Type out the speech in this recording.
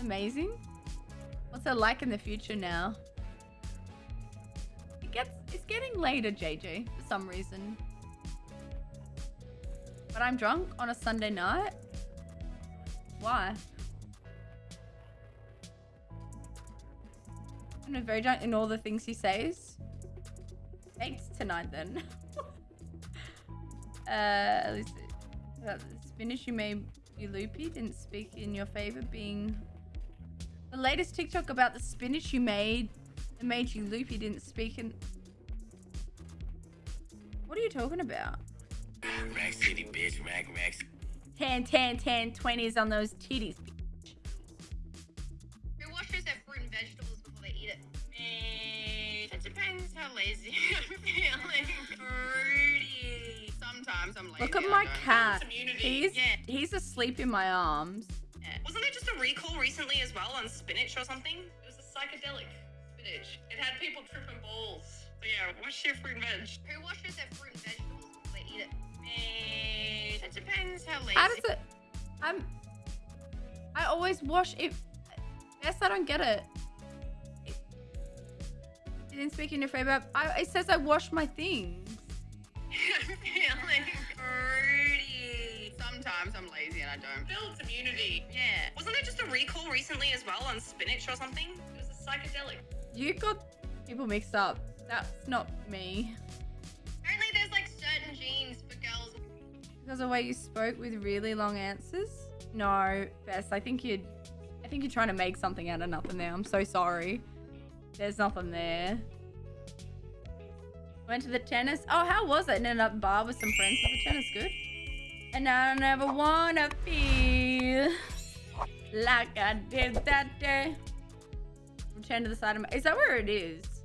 Amazing. What's it like in the future now? It gets it's getting later, JJ, for some reason. But I'm drunk on a Sunday night. Why? I'm very drunk in all the things he says. Thanks tonight then. uh, at least uh, spinach you made you loopy didn't speak in your favor being latest TikTok about the spinach you made that made you loopy didn't speak and... What are you talking about? Rack City, bitch. Rack, rack. 10, 10, 10, 20s on those titties. Who washes their fruit and vegetables before they eat it? It depends how lazy I'm feeling. Fruity. Sometimes I'm lazy. Look at my cat. He's Yeah. he's asleep in my arms. Yeah. Wasn't there just a recall recently as well on spinach or something? It was a psychedelic spinach. It had people tripping balls. So yeah, wash your fruit and veg. Who washes their fruit and vegetables before they eat it? Eh, It depends how lazy. How does it? I'm. I always wash it. Yes, I don't get it. It, it didn't speak in your favor. I, it says I wash my things. I'm feeling fruity. Sometimes I'm lazy and I don't. Build community. Yeah. Wasn't there just a recall recently as well on spinach or something? It was a psychedelic. You got people mixed up. That's not me. Apparently, there's like certain genes for girls. Because of the way you spoke with really long answers. No, Bess. I think you'd. I think you're trying to make something out of nothing there. I'm so sorry. There's nothing there. Went to the tennis. Oh, how was it? Ended up bar with some friends. Was the tennis good? And I never wanna feel like I did that day. Return to the side of my. Is that where it is?